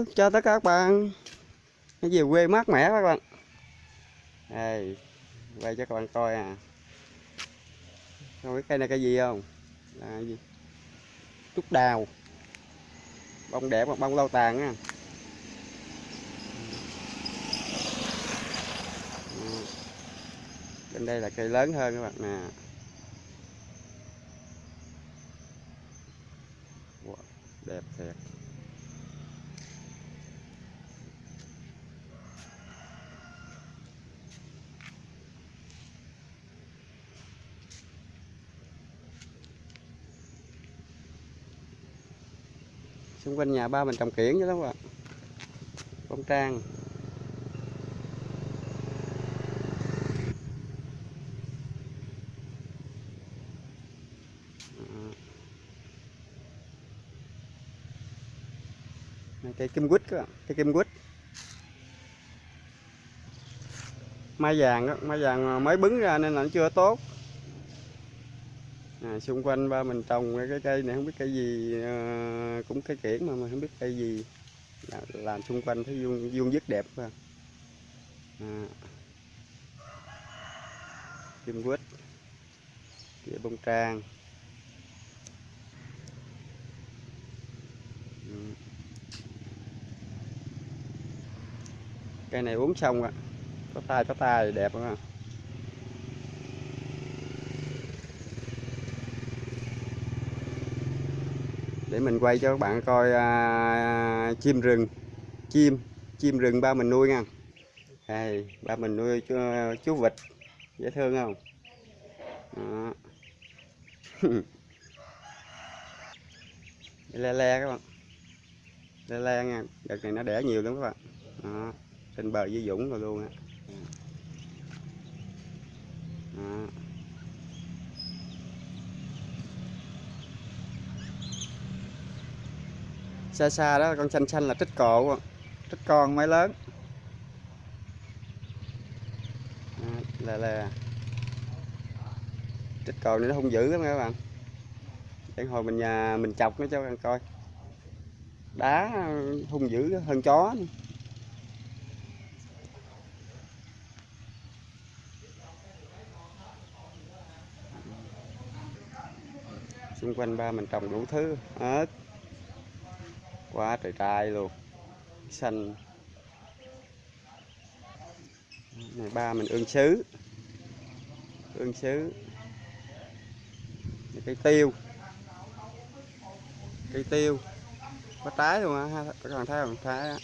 Hello, chào tất cả các bạn. Cái về quê mát mẻ các bạn. Đây, quay cho các bạn coi à. Không biết cây này cây gì không? Là cái gì? Trúc đào. Bông đẹp, bông lâu tàn á. Ừ. Bên đây là cây lớn hơn các bạn nè. Đẹp thiệt. Xung quanh nhà ba mình trồng kiển chứ đó các bạn bông trang Này, cây kim quýt các bạn cây kim quýt. Mai vàng đó mai vàng ờ, mới bứng ra nên là nó chưa tốt à, xung quanh ba mình trồng cái cây này không biết cây gì à, cũng cây kiển mà mình không biết cây gì. Làm, làm xung quanh thấy vuông vuông dứt đẹp quá. À. kim quýt kia bông trang. Ừ. Cây này uống xong ạ có tay có tay đẹp không ạ để mình quay cho các bạn coi à, chim rừng. Chim chim rừng ba mình nuôi nha. Đây ba mình nuôi chú, chú vịt. Dễ thương không? Đó. le le các bạn. Le le nha. Đợt này nó đẻ nhiều lắm các bạn. Đó. trên bờ dưới dũng rồi luôn á. Xa xa đó, con xanh xanh là trích cộ trích con mới lớn. Là là trích cộ này nó hung dữ lắm các bạn. Để hồi mình nhà mình chọc nó cho các bạn coi. Đá hung dữ hơn chó. Nữa. xung quanh ba mình trồng đủ thứ ớt quá trời trai luôn. Xanh. Này, ba mình ương sứ. Ương sứ. Cây tiêu. Cây tiêu. Có trái luôn á, ha, các bạn thấy không? Trái á.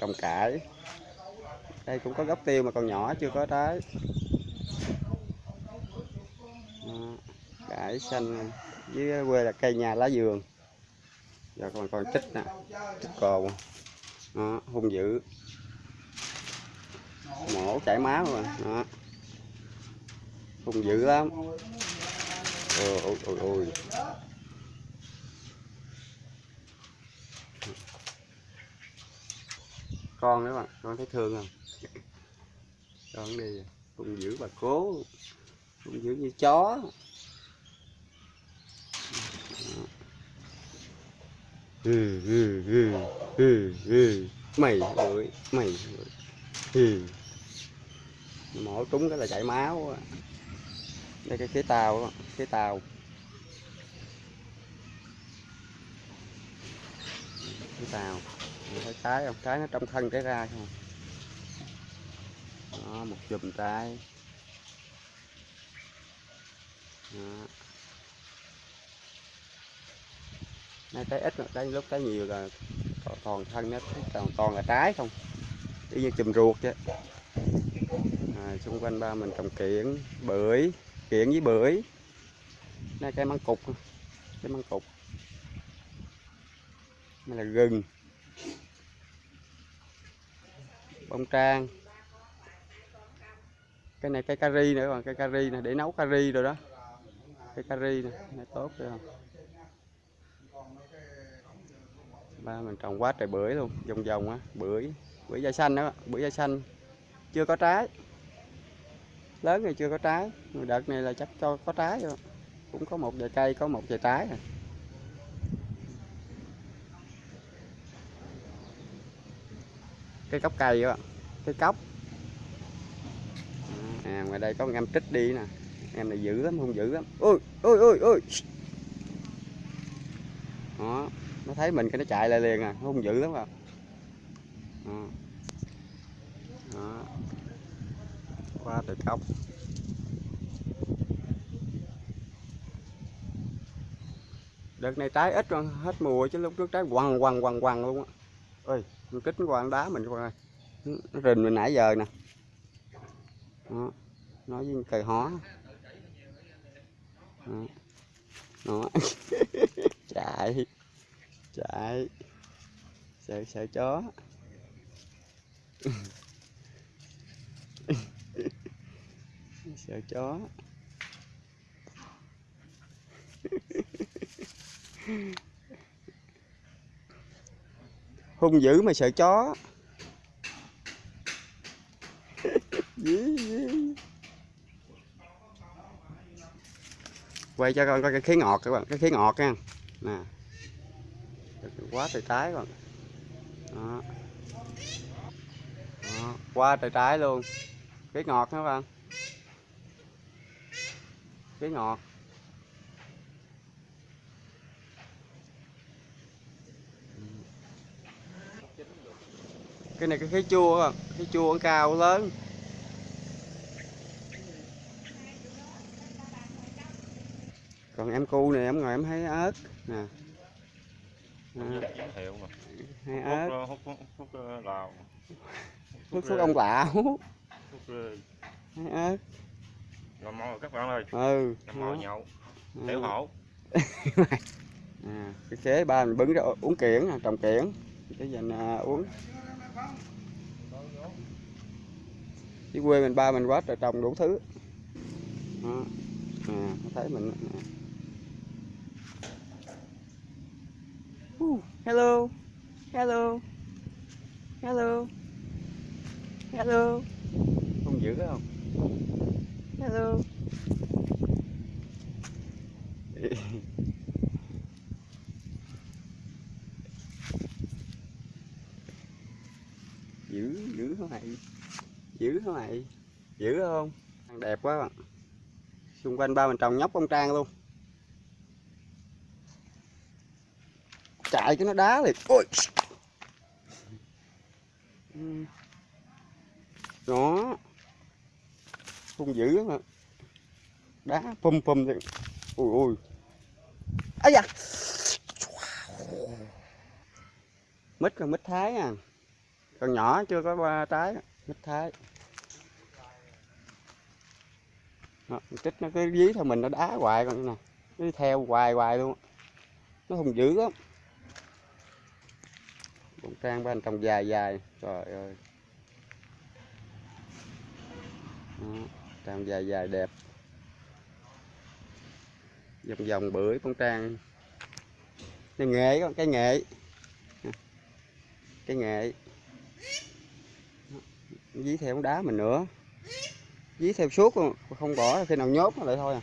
Trồng cải. Đây cũng có gốc tiêu mà còn nhỏ, chưa có trái Đó, cải xanh dưới quê là cây nhà lá vườn. Giờ còn còn trích nè trích cồn Đó, hung dữ. Mổ chảy máu rồi Đó. hung dữ lắm. Ôi ôi ôi ôi. Con nữa bạn con thấy thương không? Con đi hung dữ bà cố. Hung dữ như chó. Ừ, ừ, ừ, ừ, ừ. mày ơi mày ơi. Ừ. mổ trúng cái là chảy máu đây cái khế tàu khế tàu. Khế tàu. Mình thấy trái không? Trái nó trong thân cái ra không? Đó, một chùm trái. Đó. Nay trái ít trái lúc trái nhiều là toàn, thân nó toàn, toàn là trái không? Y như chùm ruột chứ, à, xung quanh ba mình trồng kiển bưởi kiển với bưởi. Nay cây măng cục cái măng cục. Đây là gừng. Bông trang. Cái này cây cà ri nữa còn cây cà ri này để nấu cà ri rồi đó. Cây cari này, này tốt rồi. không ba mình trồng quá trời bưởi luôn, vòng vòng á, bưởi bưởi da xanh đó, bưởi da xanh. Chưa có trái. Lớn thì chưa có trái. Đợt này là chắc cho có trái rồi. Cũng có một vài cây, có một vài trái rồi. Cái cốc cây đó cái cốc. À ngoài đây có một em trích đi nè. Em này dữ lắm, không dữ lắm. Ôi ôi ôi ôi. Đó nó thấy mình cái nó chạy lại liền à nó hung dữ lắm à đó. đó. qua từ cốc đợt này trái ít rồi hết mùa chứ lúc trước trái quằn quằn quằn quằn luôn á ơi con kích nó đá mình coi nó rình mình nãy giờ nè đó. nói với cầy hó đó, đó. chạy chạy sợ sợ chó. Sợ chó. Hung dữ mà sợ chó. Quay cho con coi cái khí ngọt các bạn, cái khí ngọt nha. Nè quá trời trái còn bạn đó. Đó. qua trời trái luôn. Cái ngọt các bạn. Cái ngọt. Cái này cái khí chua các bạn khí chua cao lớn. Còn em cu này em ngồi em thấy ớt nè giới thiệu mà. Hay hút, ớt ờ, hút, hút, hút ờ, lào. Thuốc thuốc ông lão hút. ờ, hay ớt ngon món rồi các bạn ơi. Ừ. Mồi đó. nhậu. Ừ. tiểu hổ. À, cái khế ba mình bứng ra uống kiển nè, trồng kiển cái dành à, uống. Dưới quê mình ba mình quá trời trồng đủ thứ. Đó. à, thấy mình nè. Hello. Hello. Hello. Hello. Không dữ không? Hello. Dữ dữ không mày? Dữ không mày? Dữ không? Đẹp quá bạn. Xung quanh ba mình trồng nhóc bông trang luôn chạy cho nó đá liền ôi. Ừ. đó. Không dữ lắm đá pum pum thì ui ui ấy da. Mít là mít thái à. Còn nhỏ chưa có ba trái mít thái. Đó, trích nó cứ dí theo mình nó đá hoài con nè. Cứ theo hoài hoài luôn. Nó hùng dữ lắm cũng trang bên trong dài dài. Trời ơi. Đó, trang dài dài đẹp. Vòng vòng bưởi con trang. Cái nghệ con cái nghệ. Cái nghệ. Dí theo đá mình nữa. Dí theo suốt luôn không bỏ khi nào nhốt nó lại thôi à.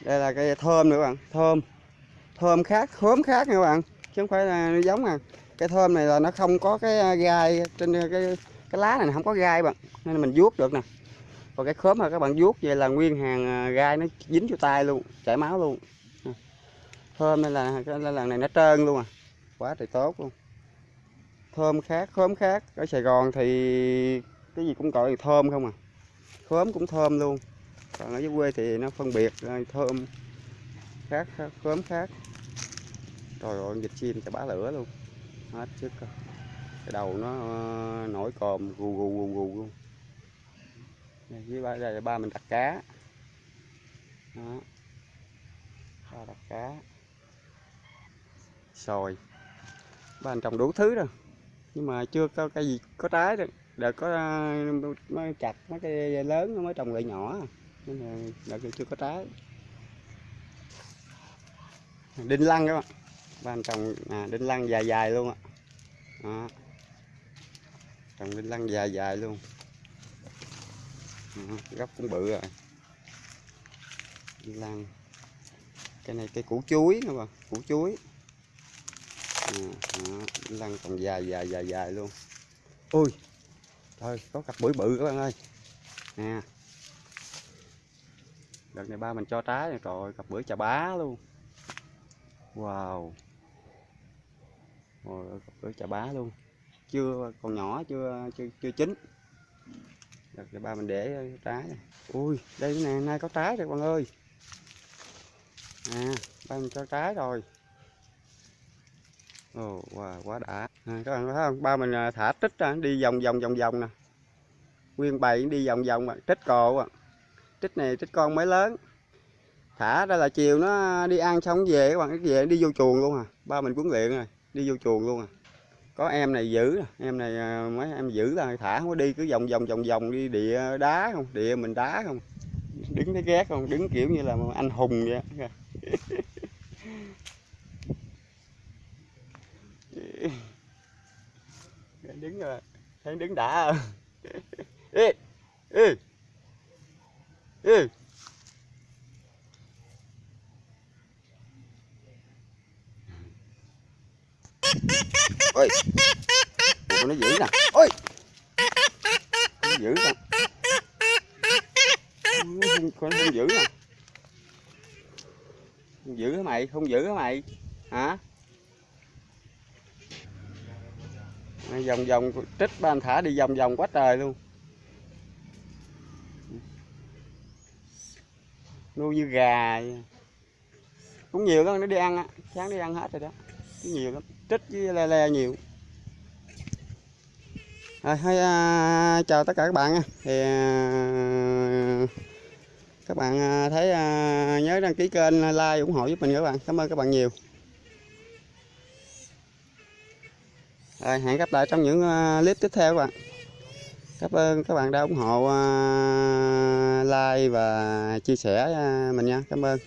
Đây là cây thơm nữa các bạn thơm. Thơm khác khóm khác nha các bạn chứ không phải là giống à cây thơm này là nó không có cái gai trên cái cái lá này không có gai bạn, nên mình vuốt được nè. Còn cái khóm mà các bạn vuốt vậy là nguyên hàng à, gai nó dính vô tay luôn, chảy máu luôn. Thơm nên là, cái lần này nó trơn luôn à quá trời tốt luôn. Thơm khác khóm khác, ở Sài Gòn thì cái gì cũng gọi là thơm không à khóm cũng thơm luôn. Còn ở dưới quê thì nó phân biệt thơm khác khóm khác. Trời ơi vịt chim chả bá lửa luôn hết sức cái đầu nó ờ, nổi còm gù gù gù gù luôn. Với ba, đây là ba mình đặt cá. Đó. Ba đặt cá. Sồi ba anh trồng đủ thứ rồi. Nhưng mà chưa có cái gì có trái được. Đợt có ờ, mới chặt mấy cây lớn nó mới trồng lại nhỏ. Nên là đợt chưa có trái. Đinh lăng các bạn bên trồng à, đinh lăng dài dài luôn á. Đó. trồng đinh lăng dài dài luôn. Đó, gốc cũng bự rồi. Đinh lăng. Cái này cây củ chuối nữa mà củ chuối. À, đó. đinh lăng còn dài dài dài dài luôn. Ui thôi có cặp bưởi bự các bạn ơi. Nè. Đợt này ba mình cho trái rồi trời ơi, cặp bưởi chà bá luôn. Wow rồi ơi, chà bá luôn. Chưa còn nhỏ chưa chưa chưa chín. Đợt ba mình để trái này. ui đây nè nay có trái rồi bạn ơi. À ba mình cho trái rồi. Ồ wow, quá đã. À, các bạn thấy không? Ba mình à, thả trích ra đi vòng vòng vòng vòng nè. Nguyên bầy đi vòng vòng mà trích cồ à. Trích này trích con mới lớn. Thả ra là chiều nó đi ăn xong về các bạn về đi vô chuồng luôn à. Ba mình huấn luyện rồi đi vô chuồng luôn à. Có em này giữ, em này à, mấy em giữ là thả không có đi, cứ vòng vòng vòng vòng đi địa đá không, địa mình đá không. Đứng thấy ghét không, đứng kiểu như là anh hùng vậy đứng rồi, thấy đứng đã. Ê ê ê. Ôi Ủa, nó giữ nè. Ôi. Nó giữ nè không, con không giữ nè. Không giữ hả mày? Không giữ hả mày? Hả? À, vòng vòng trích ba anh thả đi vòng vòng quá trời luôn. Nuôi như gà cũng nhiều lắm nó đi ăn á. Sáng đi ăn hết rồi đó. Cũng nhiều lắm trích với le le nhiều. Rồi hay à, chào tất cả các bạn nha. Thì à, các bạn à, thấy à, nhớ đăng ký kênh à, like ủng hộ giúp mình các bạn. Cảm ơn các bạn nhiều. Rồi hẹn gặp lại trong những à, clip tiếp theo các bạn. Cảm ơn các bạn đã ủng hộ à, like và chia sẻ à, mình nha. Cảm ơn.